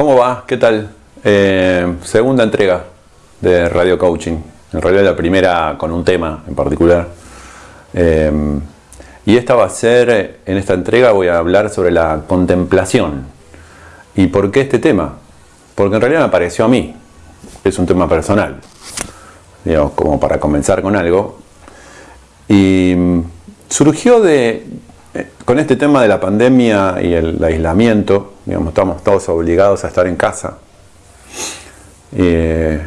¿Cómo va? ¿Qué tal? Eh, segunda entrega de Radio Coaching. En realidad la primera con un tema en particular. Eh, y esta va a ser, en esta entrega voy a hablar sobre la contemplación. ¿Y por qué este tema? Porque en realidad me pareció a mí. Es un tema personal. Digamos, como para comenzar con algo. Y surgió de, con este tema de la pandemia y el aislamiento, digamos, estamos todos obligados a estar en casa. Eh,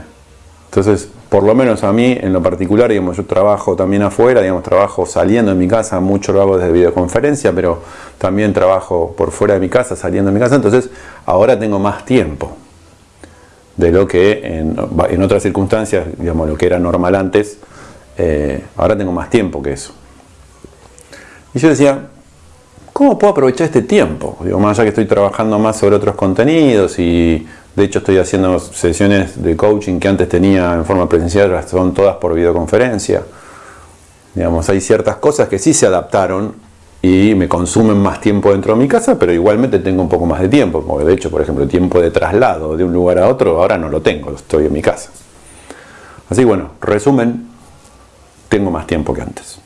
entonces, por lo menos a mí, en lo particular, digamos, yo trabajo también afuera, digamos, trabajo saliendo de mi casa, mucho lo hago desde videoconferencia, pero también trabajo por fuera de mi casa, saliendo de mi casa, entonces ahora tengo más tiempo de lo que en, otras circunstancias, digamos, lo que era normal antes, eh, ahora tengo más tiempo que eso. Y yo decía, ¿cómo puedo aprovechar este tiempo? Digo, más allá que estoy trabajando más sobre otros contenidos y de hecho estoy haciendo sesiones de coaching que antes tenía en forma presencial, son todas por videoconferencia. Digamos, hay ciertas cosas que sí se adaptaron y me consumen más tiempo dentro de mi casa, pero igualmente tengo un poco más de tiempo, porque de hecho, por ejemplo, tiempo de traslado de un lugar a otro, ahora no lo tengo, estoy en mi casa. Así bueno, resumen, tengo más tiempo que antes.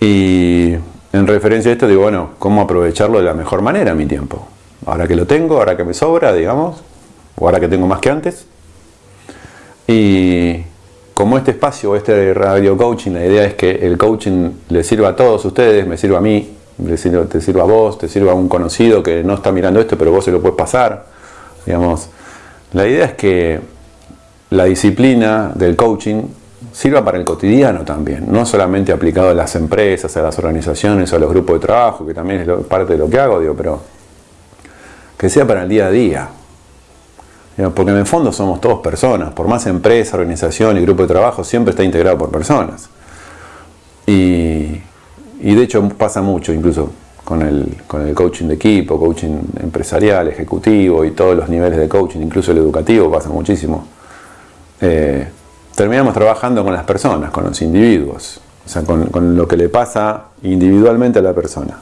Y en referencia a esto digo, bueno, ¿cómo aprovecharlo de la mejor manera mi tiempo? Ahora que lo tengo, ahora que me sobra, digamos, o ahora que tengo más que antes. Y como este espacio, este radio coaching, la idea es que el coaching le sirva a todos ustedes, me sirva a mí, le sirva, te sirva a vos, te sirva a un conocido que no está mirando esto, pero vos se lo puedes pasar. Digamos, la idea es que la disciplina del coaching sirva para el cotidiano también, no solamente aplicado a las empresas, a las organizaciones, a los grupos de trabajo, que también es parte de lo que hago, digo, pero que sea para el día a día. Porque en el fondo somos todos personas, por más empresa, organización y grupo de trabajo, siempre está integrado por personas. Y, de hecho pasa mucho incluso con el, coaching de equipo, coaching empresarial, ejecutivo y todos los niveles de coaching, incluso el educativo pasa muchísimo. Eh, terminamos trabajando con las personas, con los individuos, o sea, con, lo que le pasa individualmente a la persona.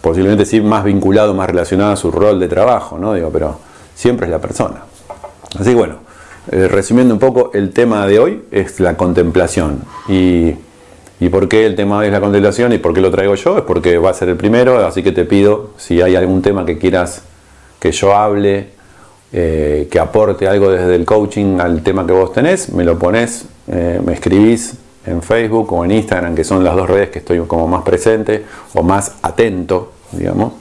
Posiblemente sí más vinculado, más relacionado a su rol de trabajo, ¿no? Digo, pero siempre es la persona. Así que bueno, eh, resumiendo un poco, el tema de hoy es la contemplación. Y, y, por qué el tema hoy es la contemplación y por qué lo traigo yo? Es porque va a ser el primero, así que te pido, si hay algún tema que quieras que yo hable eh, que aporte algo desde el coaching al tema que vos tenés, me lo pones, eh, me escribís en Facebook o en Instagram, que son las dos redes que estoy como más presente o más atento, digamos.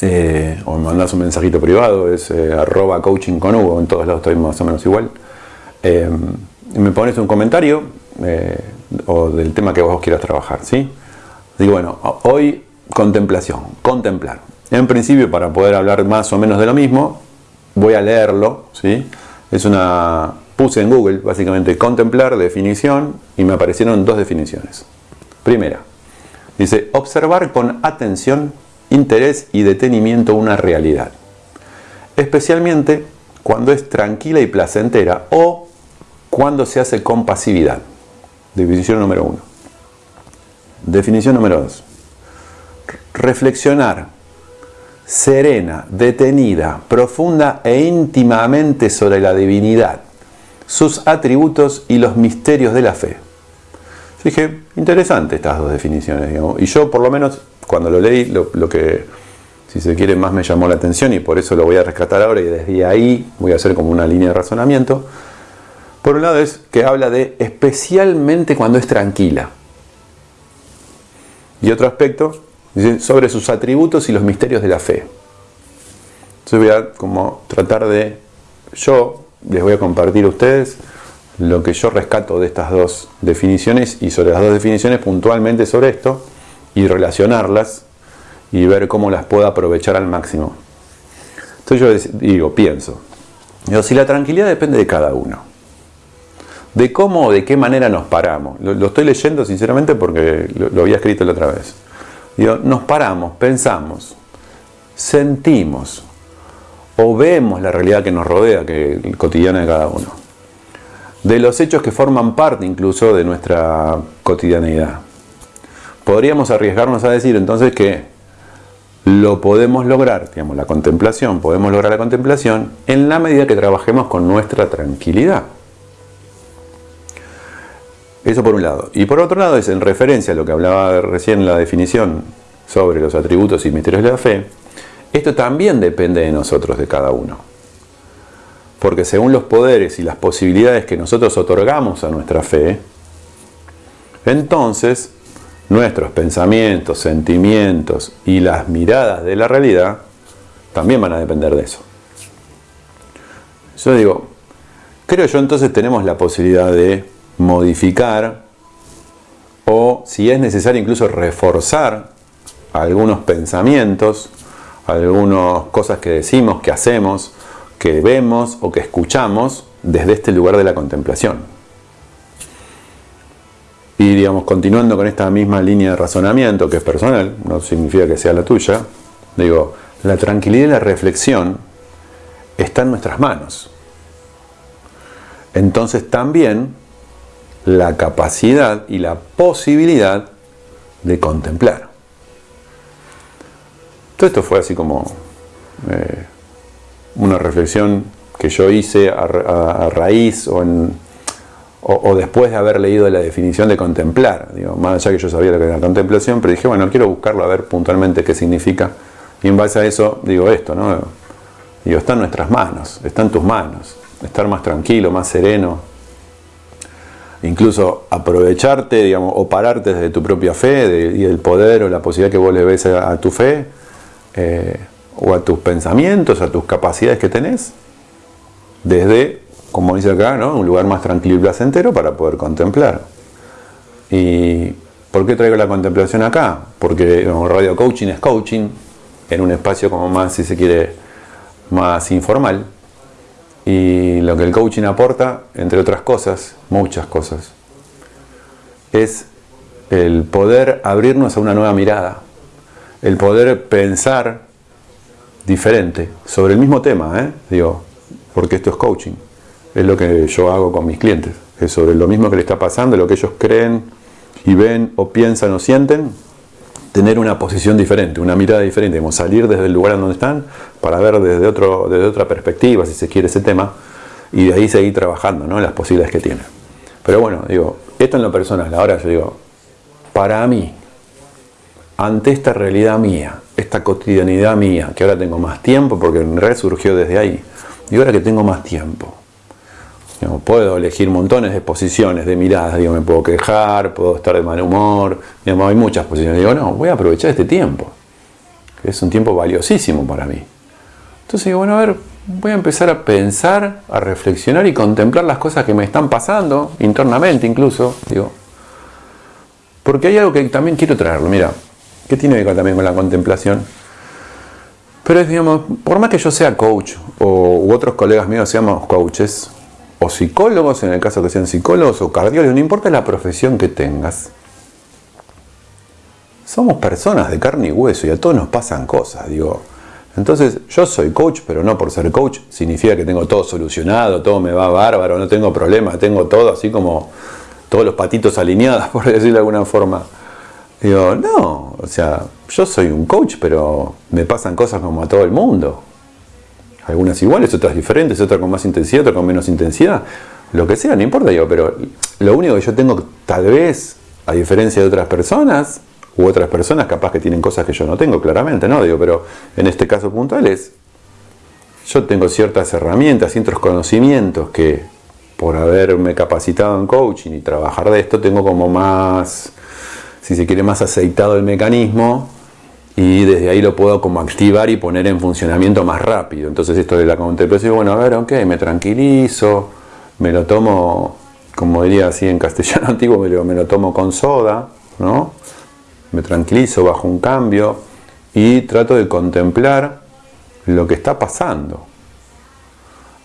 Eh, o me mandás un mensajito privado, es arroba coaching en todos lados estoy más o menos igual. me pones un comentario o del tema que vos quieras trabajar, ¿sí? Digo, bueno, hoy contemplación, contemplar. En principio, para poder hablar más o menos de lo mismo, voy a leerlo, ¿sí? Es una, puse en Google básicamente contemplar, definición, y me aparecieron dos definiciones. Primera, dice observar con atención, interés y detenimiento una realidad, especialmente cuando es tranquila y placentera o cuando se hace con pasividad. Definición número uno. Definición número dos. Reflexionar serena, detenida, profunda e íntimamente sobre la divinidad, sus atributos y los misterios de la fe. Dije, interesante estas dos definiciones, y yo por lo menos cuando lo leí, lo, que si se quiere más me llamó la atención y por eso lo voy a rescatar ahora y desde ahí voy a hacer como una línea de razonamiento. Por un lado es que habla de especialmente cuando es tranquila. Y otro aspecto sobre sus atributos y los misterios de la fe. Entonces voy a como tratar de, yo les voy a compartir a ustedes lo que yo rescato de estas dos definiciones y sobre las dos definiciones puntualmente sobre esto y relacionarlas y ver cómo las puedo aprovechar al máximo. Entonces yo digo, pienso, digo, si la tranquilidad depende de cada uno, de cómo o de qué manera nos paramos. Lo, estoy leyendo sinceramente porque lo había escrito la otra vez nos paramos, pensamos, sentimos o vemos la realidad que nos rodea, que es cotidiana de cada uno. De los hechos que forman parte incluso de nuestra cotidianidad. Podríamos arriesgarnos a decir entonces que lo podemos lograr, digamos, la contemplación, podemos lograr la contemplación en la medida que trabajemos con nuestra tranquilidad. Eso por un lado. Y por otro lado es en referencia a lo que hablaba recién la definición sobre los atributos y misterios de la fe, esto también depende de nosotros, de cada uno. Porque según los poderes y las posibilidades que nosotros otorgamos a nuestra fe, entonces nuestros pensamientos, sentimientos y las miradas de la realidad también van a depender de eso. Yo digo, creo yo entonces tenemos la posibilidad de modificar o si es necesario incluso reforzar algunos pensamientos, algunas cosas que decimos, que hacemos, que vemos o que escuchamos desde este lugar de la contemplación. Y digamos, continuando con esta misma línea de razonamiento que es personal, no significa que sea la tuya, digo, la tranquilidad y la reflexión está en nuestras manos. Entonces también la capacidad y la posibilidad de contemplar. Todo esto fue así como eh, una reflexión que yo hice a, raíz o, o, después de haber leído la definición de contemplar. Digo, más allá que yo sabía lo que era contemplación, pero dije, bueno, quiero buscarlo a ver puntualmente qué significa. Y en base a eso digo esto, ¿no? Digo, está en nuestras manos, está en tus manos. Estar más tranquilo, más sereno, incluso aprovecharte, digamos, o pararte desde tu propia fe y el poder o la posibilidad que vos le ves a, tu fe, eh, o a tus pensamientos, a tus capacidades que tenés, desde, como dice acá, ¿no? un lugar más tranquilo y placentero para poder contemplar. ¿Y por qué traigo la contemplación acá? Porque radio coaching es coaching, en un espacio como más, si se quiere, más informal. Y lo que el coaching aporta, entre otras cosas, muchas cosas, es el poder abrirnos a una nueva mirada, el poder pensar diferente sobre el mismo tema, ¿eh? digo, porque esto es coaching, es lo que yo hago con mis clientes, es sobre lo mismo que le está pasando, lo que ellos creen y ven o piensan o sienten, tener una posición diferente, una mirada diferente, salir desde el lugar en donde están para ver desde, otro, desde otra perspectiva, si se quiere, ese tema, y de ahí seguir trabajando, ¿no? Las posibilidades que tiene. Pero bueno, digo, esto en lo personal, ahora yo digo, para mí, ante esta realidad mía, esta cotidianidad mía, que ahora tengo más tiempo, porque en realidad surgió desde ahí, y ahora que tengo más tiempo, puedo elegir montones de posiciones, de miradas, digo, me puedo quejar, puedo estar de mal humor, digamos, hay muchas posiciones. Digo, no, voy a aprovechar este tiempo, que es un tiempo valiosísimo para mí. Entonces digo, bueno, a ver, voy a empezar a pensar, a reflexionar y contemplar las cosas que me están pasando, internamente incluso, digo. Porque hay algo que también quiero traerlo, mira, que tiene que ver también con la contemplación. Pero es, digamos, por más que yo sea coach o otros colegas míos seamos coaches, o psicólogos, en el caso que sean psicólogos, o cardiólogos, no importa la profesión que tengas. Somos personas de carne y hueso y a todos nos pasan cosas, digo. Entonces, yo soy coach, pero no por ser coach significa que tengo todo solucionado, todo me va bárbaro, no tengo problema, tengo todo así como todos los patitos alineados, por decirlo de alguna forma. Digo, no, o sea, yo soy un coach, pero me pasan cosas como a todo el mundo algunas iguales, otras diferentes, otras con más intensidad, otras con menos intensidad, lo que sea, no importa yo, pero lo único que yo tengo tal vez, a diferencia de otras personas, u otras personas capaz que tienen cosas que yo no tengo, claramente, ¿no? Digo, pero en este caso puntual es, yo tengo ciertas herramientas, ciertos conocimientos que por haberme capacitado en coaching y trabajar de esto, tengo como más, si se quiere, más aceitado el mecanismo y desde ahí lo puedo como activar y poner en funcionamiento más rápido. Entonces esto de la contemplación, bueno, a ver, ok, me tranquilizo, me lo tomo, como diría así en castellano antiguo, me lo, me lo tomo con soda, ¿no? Me tranquilizo, bajo un cambio y trato de contemplar lo que está pasando.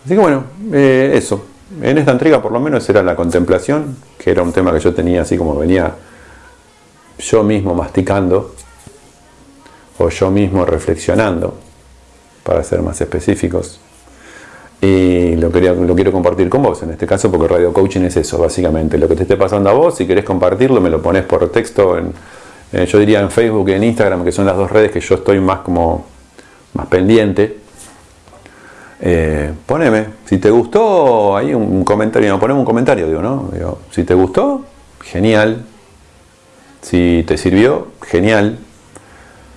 Así que bueno, eh, eso. En esta entrega por lo menos era la contemplación, que era un tema que yo tenía así como venía yo mismo masticando o yo mismo reflexionando, para ser más específicos. Y lo, quería, lo quiero compartir con vos, en este caso, porque radio coaching es eso, básicamente. Lo que te esté pasando a vos, si querés compartirlo, me lo pones por texto Eh, yo diría en Facebook y en Instagram, que son las dos redes que yo estoy más como más pendiente. Eh, poneme, si te gustó, hay un comentario, no, poneme un comentario, digo, ¿no? si te gustó, genial. Si te sirvió, genial.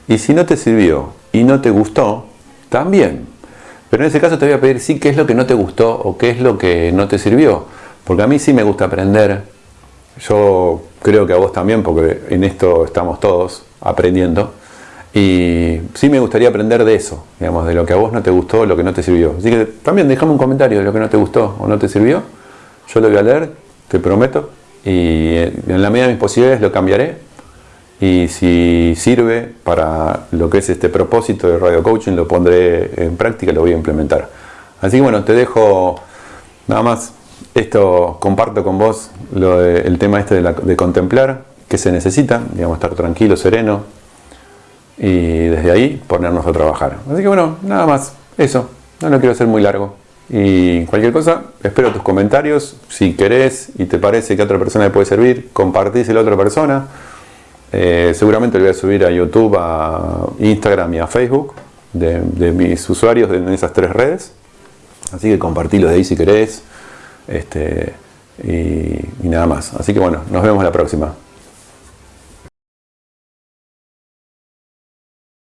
Y si no te sirvió y no te gustó, también. Pero en ese caso te voy a pedir sí qué es lo que no te gustó o qué es lo que no te sirvió. Porque a mí sí me gusta aprender. Yo creo que a vos también, porque en esto estamos todos aprendiendo. Y sí me gustaría aprender de eso, digamos, de lo que a vos no te gustó, lo que no te sirvió. Así que también déjame un comentario de lo que no te gustó o no te sirvió. Yo lo voy a leer, te prometo. Y en la medida de mis posibilidades lo cambiaré. Y si sirve para lo que es este propósito de radio coaching, lo pondré en práctica lo voy a implementar. Así que bueno, te dejo nada más esto comparto con vos el tema este de, contemplar, que se necesita, digamos, estar tranquilo, sereno, y desde ahí ponernos a trabajar. Así que bueno, nada más, eso, no lo quiero hacer muy largo. Y cualquier cosa, espero tus comentarios, si querés y te parece que a otra persona le puede servir, compartíselo a otra persona. Eh, seguramente lo voy a subir a YouTube, a Instagram y a Facebook de, mis usuarios en esas tres redes. Así que compartilo de ahí si querés. Este, y, y nada más. Así que bueno, nos vemos la próxima.